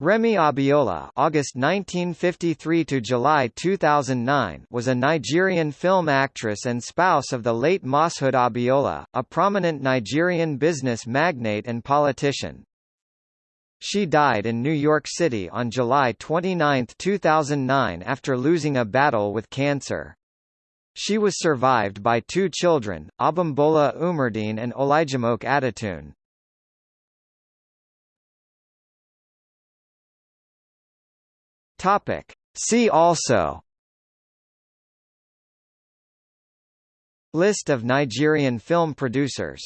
Remi Abiola (August 1953 to July 2009) was a Nigerian film actress and spouse of the late Moshood Abiola, a prominent Nigerian business magnate and politician. She died in New York City on July 29, 2009 after losing a battle with cancer. She was survived by two children, Abimbola Umardine and Olajumoke Adetunde. Topic. See also List of Nigerian film producers